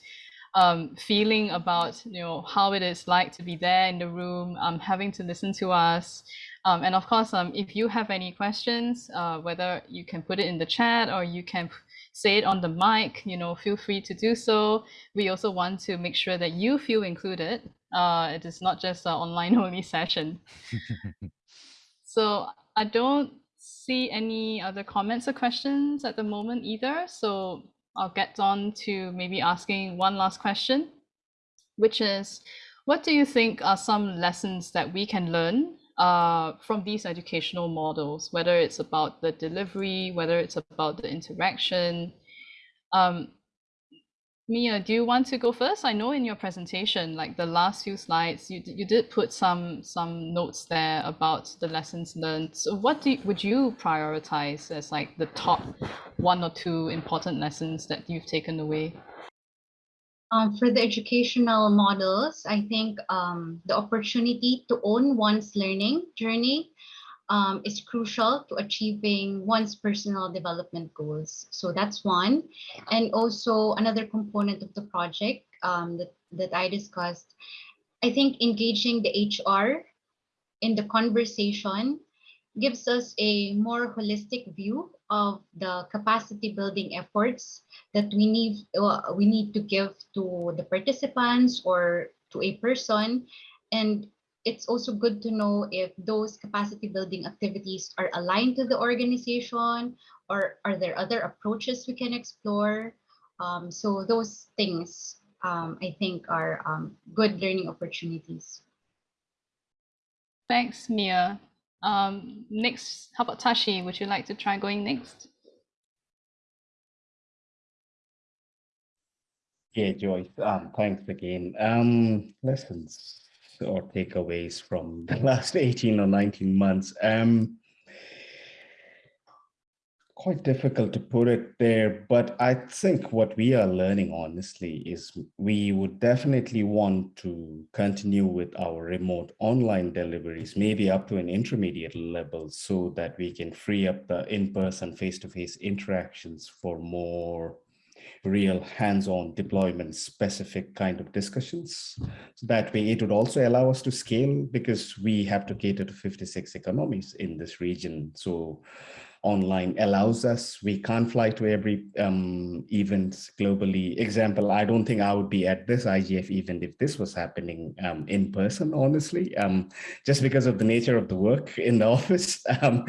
um, feeling about you know how it is like to be there in the room, um, having to listen to us. Um, and of course, um, if you have any questions, uh, whether you can put it in the chat or you can say it on the mic, you know, feel free to do so. We also want to make sure that you feel included. Uh, it is not just an online only session. so I don't see any other comments or questions at the moment either. So I'll get on to maybe asking one last question, which is, what do you think are some lessons that we can learn uh, from these educational models, whether it's about the delivery, whether it's about the interaction? Um, Mia, do you want to go first? I know in your presentation, like the last few slides, you, you did put some some notes there about the lessons learned. So what do you, would you prioritize as like the top one or two important lessons that you've taken away? Um, for the educational models, I think um, the opportunity to own one's learning journey um, is crucial to achieving one's personal development goals. So that's one. And also another component of the project um, that, that I discussed, I think engaging the HR in the conversation gives us a more holistic view of the capacity building efforts that we need uh, we need to give to the participants or to a person and it's also good to know if those capacity building activities are aligned to the organization or are there other approaches we can explore. Um, so those things um, I think are um, good learning opportunities. Thanks, Mia. Um, next, how about Tashi? Would you like to try going next? Yeah, Joyce, um, thanks again. Um, lessons or takeaways from the last 18 or 19 months. Um, quite difficult to put it there, but I think what we are learning, honestly, is we would definitely want to continue with our remote online deliveries, maybe up to an intermediate level, so that we can free up the in-person face-to-face interactions for more real hands-on deployment specific kind of discussions. So that way it would also allow us to scale because we have to cater to 56 economies in this region. So online allows us. We can't fly to every um, event globally. Example, I don't think I would be at this IGF event if this was happening um, in person, honestly, um, just because of the nature of the work in the office. Um,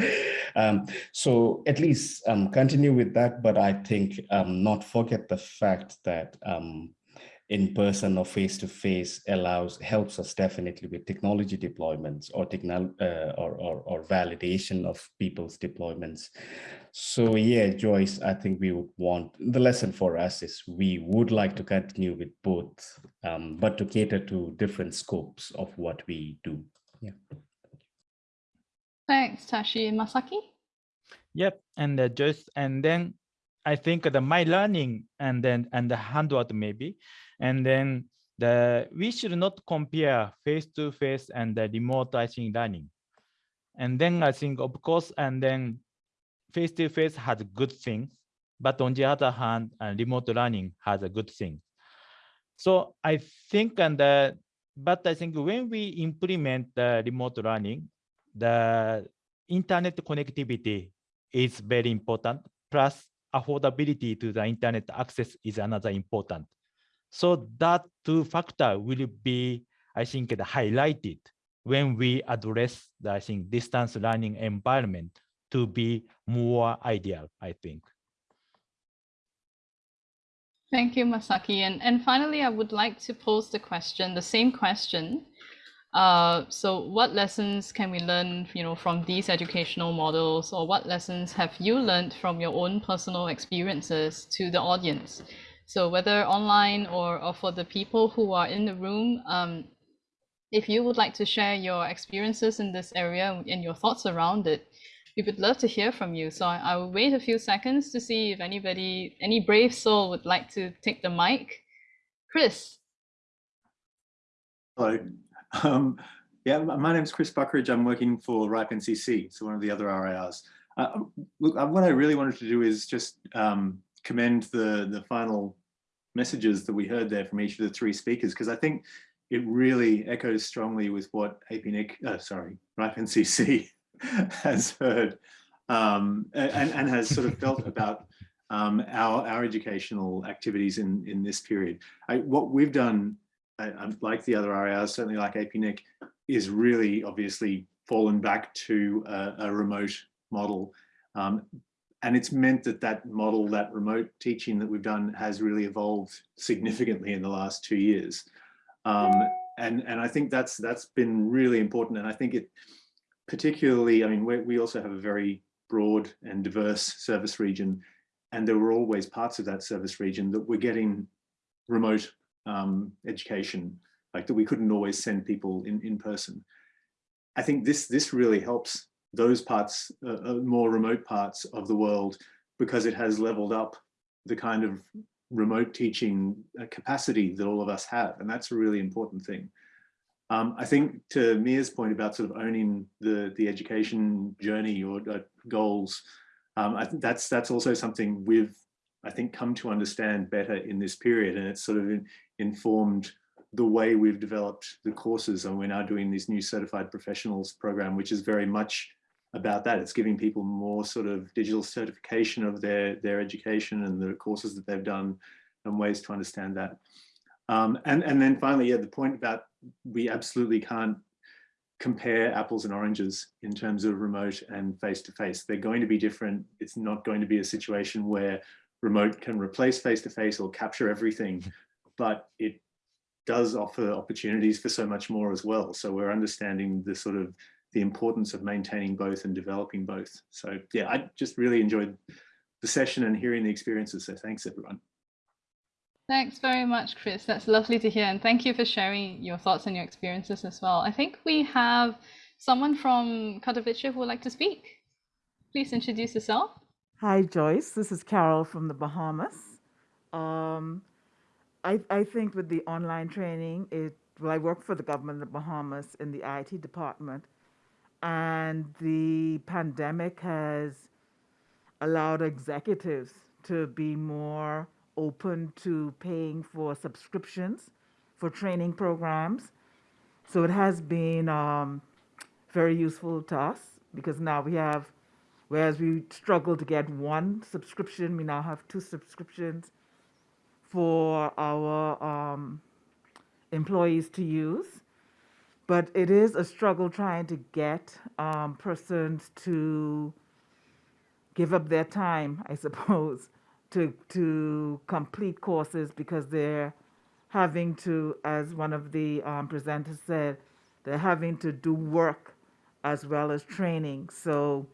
um, so at least um, continue with that, but I think not forget the fact that in person or face to face allows helps us definitely with technology deployments or technol uh, or, or, or validation of people's deployments. So yeah, Joyce, I think we would want the lesson for us is we would like to continue with both, um, but to cater to different scopes of what we do. Yeah. Thanks, Tashi. Masaki? Yep, and uh, Joyce, and then I think the my learning and then and the handout maybe and then the we should not compare face-to-face -face and the remote I think learning. And then I think of course, and then face-to-face -face has good things, but on the other hand, uh, remote learning has a good thing. So I think and the, but I think when we implement the remote learning, the internet connectivity is very important. Plus affordability to the internet access is another important. So that two factor will be, I think, highlighted when we address the, I think, distance learning environment to be more ideal, I think. Thank you, Masaki. And, and finally, I would like to pose the question, the same question. Uh, so what lessons can we learn you know, from these educational models or what lessons have you learned from your own personal experiences to the audience? So whether online or, or for the people who are in the room, um, if you would like to share your experiences in this area and your thoughts around it, we would love to hear from you. So I, I will wait a few seconds to see if anybody, any brave soul would like to take the mic. Chris. Hello. Um, yeah, my name is Chris Buckridge. I'm working for RIPE NCC, so one of the other RIRs. Uh, look, uh, what I really wanted to do is just um, commend the, the final messages that we heard there from each of the three speakers, because I think it really echoes strongly with what APNIC, uh, sorry, RIPE NCC has heard um, and, and has sort of felt about um, our, our educational activities in, in this period. I, what we've done, I, like the other RIRs, certainly like APNIC, is really obviously fallen back to a, a remote model. Um, and it's meant that that model, that remote teaching that we've done has really evolved significantly in the last two years. Um, and, and I think that's that's been really important. And I think it particularly, I mean, we also have a very broad and diverse service region. And there were always parts of that service region that were getting remote um, education, like that we couldn't always send people in, in person. I think this this really helps those parts, uh, uh, more remote parts of the world, because it has leveled up the kind of remote teaching uh, capacity that all of us have. And that's a really important thing. Um, I think to Mia's point about sort of owning the, the education journey or uh, goals, um, I think that's, that's also something we've, I think, come to understand better in this period. And it's sort of in, informed the way we've developed the courses and we're now doing this new certified professionals program, which is very much about that. It's giving people more sort of digital certification of their, their education and the courses that they've done and ways to understand that. Um, and, and then finally, yeah, the point about we absolutely can't compare apples and oranges in terms of remote and face-to-face. -face. They're going to be different. It's not going to be a situation where remote can replace face-to-face -face or capture everything, but it does offer opportunities for so much more as well. So we're understanding the sort of the importance of maintaining both and developing both. So yeah, I just really enjoyed the session and hearing the experiences. So thanks everyone. Thanks very much, Chris. That's lovely to hear. And thank you for sharing your thoughts and your experiences as well. I think we have someone from Katowice who would like to speak. Please introduce yourself. Hi, Joyce. This is Carol from the Bahamas. Um, I, I think with the online training, it well, I work for the government of the Bahamas in the IT department, and the pandemic has allowed executives to be more open to paying for subscriptions for training programs. So it has been um, very useful to us because now we have Whereas we struggle to get one subscription, we now have two subscriptions for our um, employees to use. But it is a struggle trying to get um, persons to give up their time, I suppose, to to complete courses because they're having to, as one of the um, presenters said, they're having to do work as well as training. So,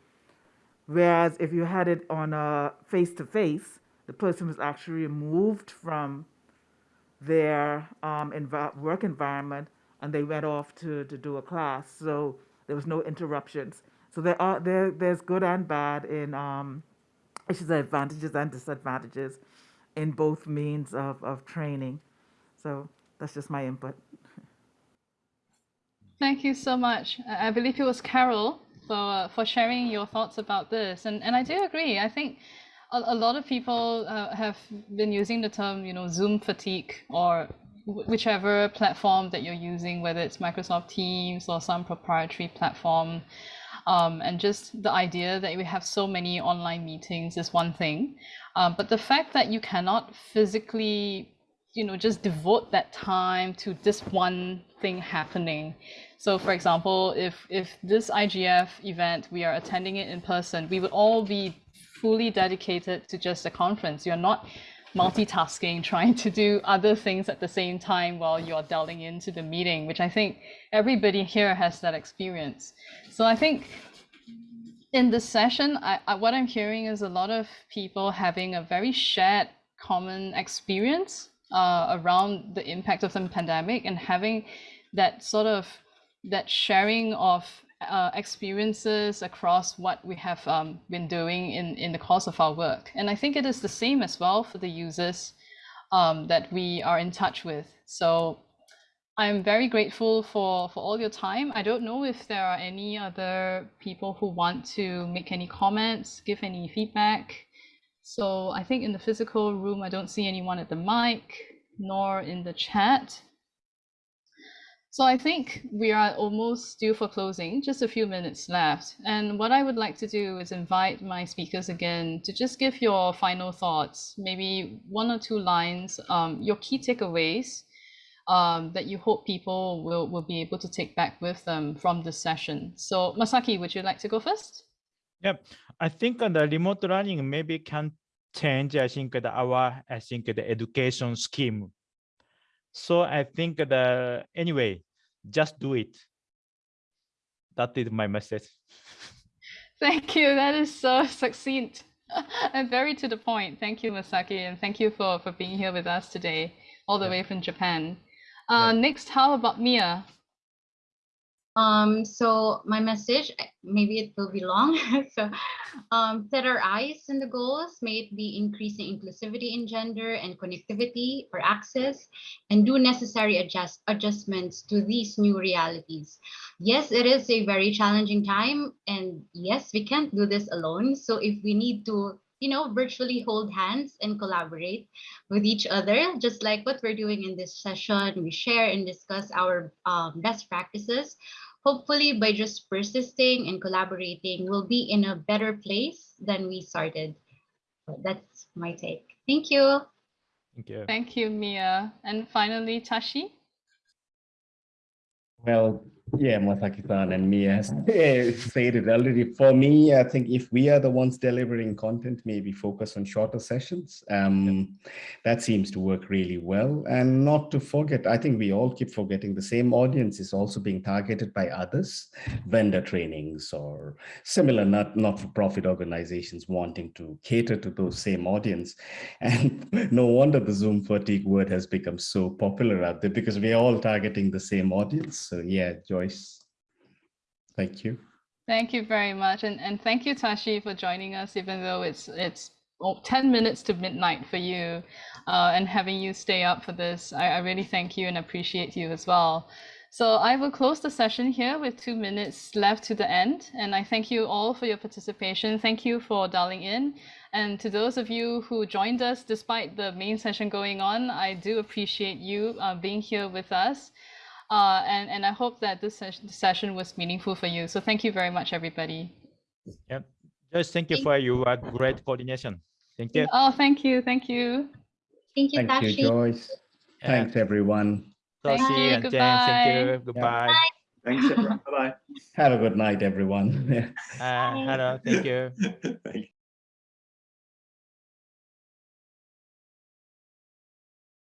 whereas if you had it on a face to face, the person was actually removed from their um, env- work environment and they went off to, to do a class. So there was no interruptions. So there are there there's good and bad in um, I should say advantages and disadvantages in both means of, of training. So that's just my input. Thank you so much. I believe it was Carol for for sharing your thoughts about this, and and I do agree. I think a, a lot of people uh, have been using the term, you know, Zoom fatigue or whichever platform that you're using, whether it's Microsoft Teams or some proprietary platform. Um, and just the idea that we have so many online meetings is one thing. Um, but the fact that you cannot physically, you know, just devote that time to this one thing happening. So for example, if if this IGF event we are attending it in person, we would all be fully dedicated to just the conference. You're not multitasking, trying to do other things at the same time while you're delving into the meeting, which I think everybody here has that experience. So I think in this session, I, I, what I'm hearing is a lot of people having a very shared common experience uh, around the impact of the pandemic and having that sort of that sharing of uh, experiences across what we have um, been doing in, in the course of our work. And I think it is the same as well for the users um, that we are in touch with. So I'm very grateful for, for all your time. I don't know if there are any other people who want to make any comments, give any feedback. So I think in the physical room, I don't see anyone at the mic, nor in the chat. So I think we are almost due for closing, just a few minutes left. And what I would like to do is invite my speakers again to just give your final thoughts, maybe one or two lines, um, your key takeaways um, that you hope people will, will be able to take back with them from this session. So Masaki, would you like to go first? Yep, I think uh, the remote learning maybe can change. I think the our I think the education scheme. So I think the anyway, just do it. That is my message. Thank you. That is so succinct and very to the point. Thank you, Masaki, and thank you for for being here with us today, all the Yeah. way from Japan. Uh, Yeah. Next, how about Mia? Um, so my message, eh, maybe it will be long. so um, set our eyes on the goals, may it be increasing inclusivity in gender and connectivity or access, and do necessary adjust adjustments to these new realities. Yes, it is a very challenging time, and yes, we can't do this alone. So if we need to you know, virtually hold hands and collaborate with each other, just like what we're doing in this session. We share and discuss our um, best practices. Hopefully, by just persisting and collaborating, we'll be in a better place than we started. So That's my take. Thank you. Thank you. Thank you, Mia. And finally, Tashi. Well, yeah, Masaki-san and Mia has said it already. For me, I think if we are the ones delivering content, maybe focus on shorter sessions. Um, that seems to work really well. And not to forget, I think we all keep forgetting the same audience is also being targeted by others, vendor trainings or similar not, not-for-profit organizations wanting to cater to those same audience. And no wonder the Zoom fatigue word has become so popular out there because we're all targeting the same audience. So yeah, Thank you. Thank you very much. And, and thank you, Tashi, for joining us, even though it's it's oh, 10 minutes to midnight for you uh, and having you stay up for this. I, I really thank you and appreciate you as well. So I will close the session here with two minutes left to the end. And I thank you all for your participation. Thank you for dialing in. And to those of you who joined us despite the main session going on, I do appreciate you uh, being here with us. Uh, and, and I hope that this ses- session was meaningful for you. So thank you very much, everybody. Yep. Joyce, thank you Thank- for your great coordination. Thank you. Oh, thank you, thank you. Thank you, Thank you, Joyce. And Thanks, everyone. Thank Tashi you, and James, thank you. goodbye. Goodbye. Thanks, everyone. Bye-bye. Have a good night, everyone. Uh, hello, thank you. Thank you.